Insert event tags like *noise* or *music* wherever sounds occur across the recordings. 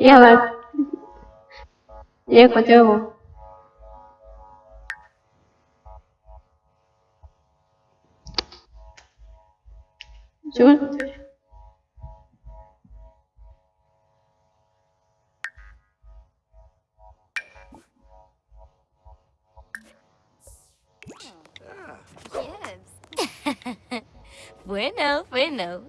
家は、家こっちも。Чего? bueno, bueno.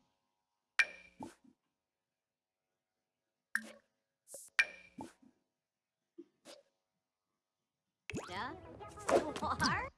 *laughs* War?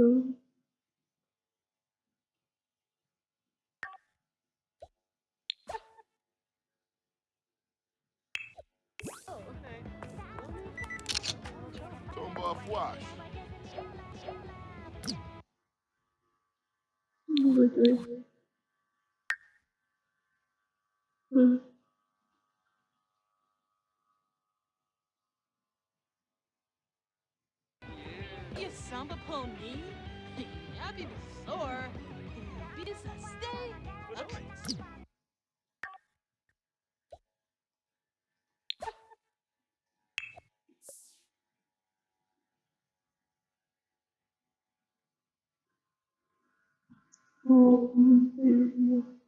ừ. Tomba a fouache. Oui. You samba pony, I be sore, be stay. Okay. *laughs* 오,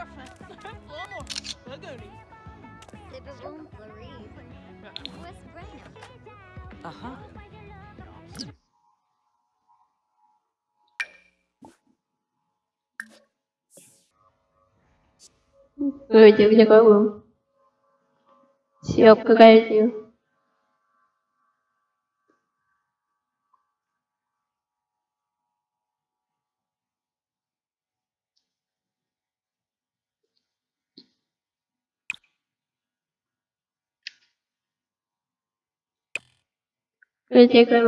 Хороше. Слому Федорі. Тебе вон Флорі. Ага. Вроде в таком. Все, какая-то. Gonna take my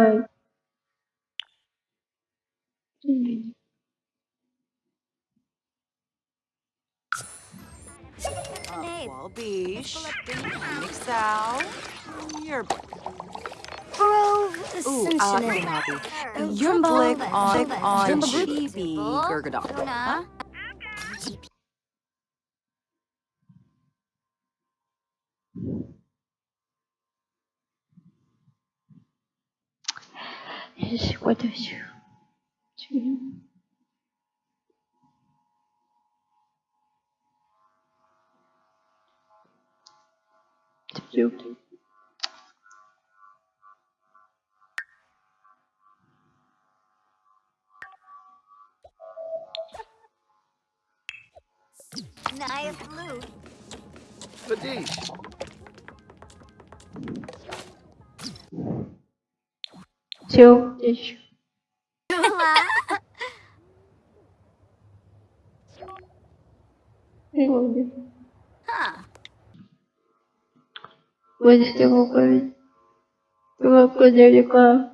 your Grove Ascension. Your click on, on Chibi Gurgadon. Chibi Jumbo, Gurgadon. Tuna. Esse guarda-chuva. Nice blue. Fadish. Tchau. Beijo. Você tem alguma coisa? Alguma coisa de qual?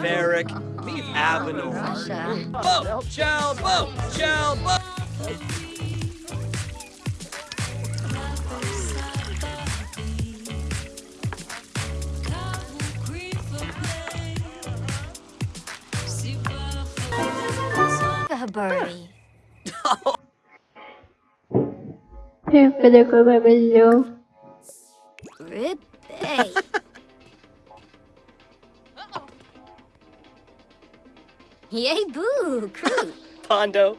Varick, Avenor. Boat, child, boat, child, boat. Bo. Birdie. É, cadê que vai melhor? Rip. Hey. Yay, boo, crew. Pondo.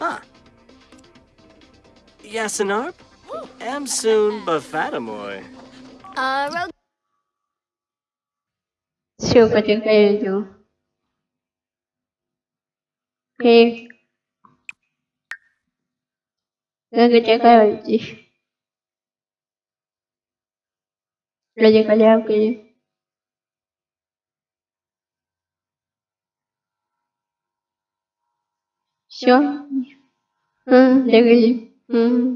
Huh. Yasinarp? Am soon bafatamoy. Uh, road. siêu có chữ cây chú cây cái cái trái cây là gì là gì cả nhau kia Sure. Ừ, để cái gì? Ừ.